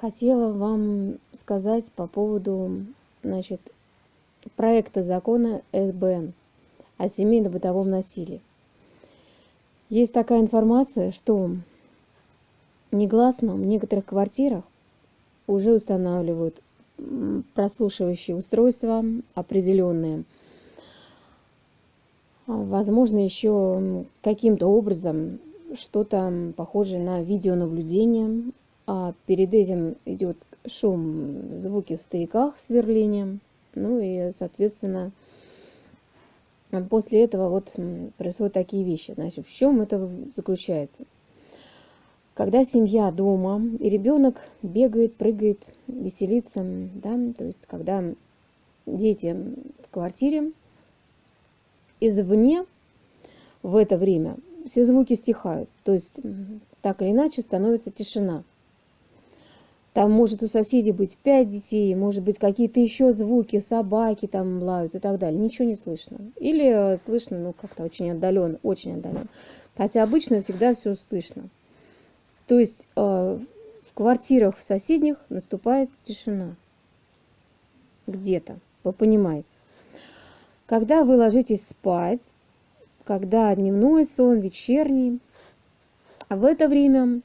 хотела вам сказать по поводу значит, проекта закона СБН о семейно-бытовом насилии. Есть такая информация, что негласно в некоторых квартирах уже устанавливают прослушивающие устройства определенные. Возможно, еще каким-то образом что-то похожее на видеонаблюдение. А перед этим идет шум, звуки в стояках, сверлением. Ну и, соответственно, после этого вот происходят такие вещи. Значит, в чем это заключается? когда семья дома, и ребенок бегает, прыгает, веселится, да, то есть когда дети в квартире, извне в это время все звуки стихают, то есть так или иначе становится тишина. Там может у соседей быть пять детей, может быть какие-то еще звуки, собаки там лают и так далее. Ничего не слышно. Или слышно, ну, как-то очень отдаленно, очень отдаленно. Хотя обычно всегда все слышно. То есть э, в квартирах в соседних наступает тишина. Где-то, вы понимаете. Когда вы ложитесь спать, когда дневной сон, вечерний, в это время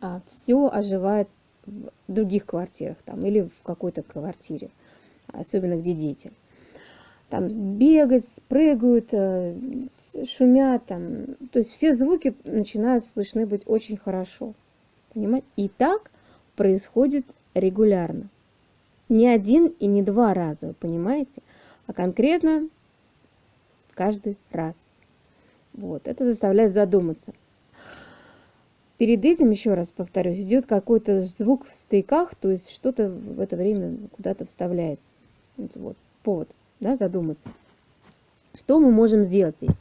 а, все оживает в других квартирах там, или в какой-то квартире, особенно где дети там бегать, прыгают, э, шумят, там, то есть все звуки начинают слышны быть очень хорошо. Понимаете? И так происходит регулярно. Не один и не два раза, понимаете? А конкретно каждый раз. Вот, это заставляет задуматься. Перед этим, еще раз повторюсь, идет какой-то звук в стыках, то есть что-то в это время куда-то вставляется. Вот, повод да, задуматься. Что мы можем сделать здесь?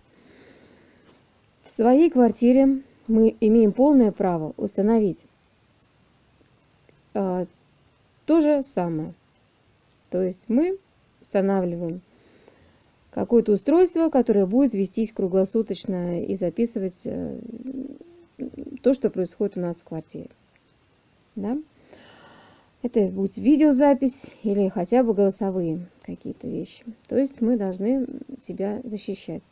В своей квартире мы имеем полное право установить э, то же самое. То есть мы устанавливаем какое-то устройство, которое будет вестись круглосуточно и записывать э, то, что происходит у нас в квартире. Да? Это будет видеозапись или хотя бы голосовые какие-то вещи. То есть мы должны себя защищать.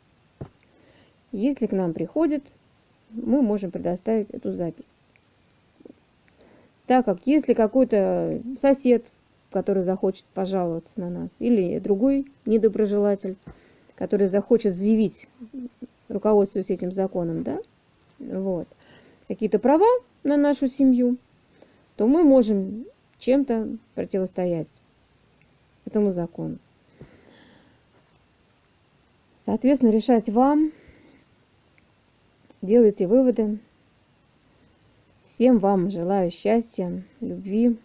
Если к нам приходит, мы можем предоставить эту запись. Так как если какой-то сосед, который захочет пожаловаться на нас, или другой недоброжелатель, который захочет заявить, руководствуясь этим законом, да, вот, какие-то права на нашу семью, то мы можем чем-то противостоять этому закону. Соответственно, решать вам, делайте выводы. Всем вам желаю счастья, любви,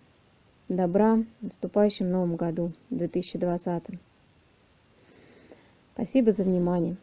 добра в наступающем новом году, 2020. Спасибо за внимание.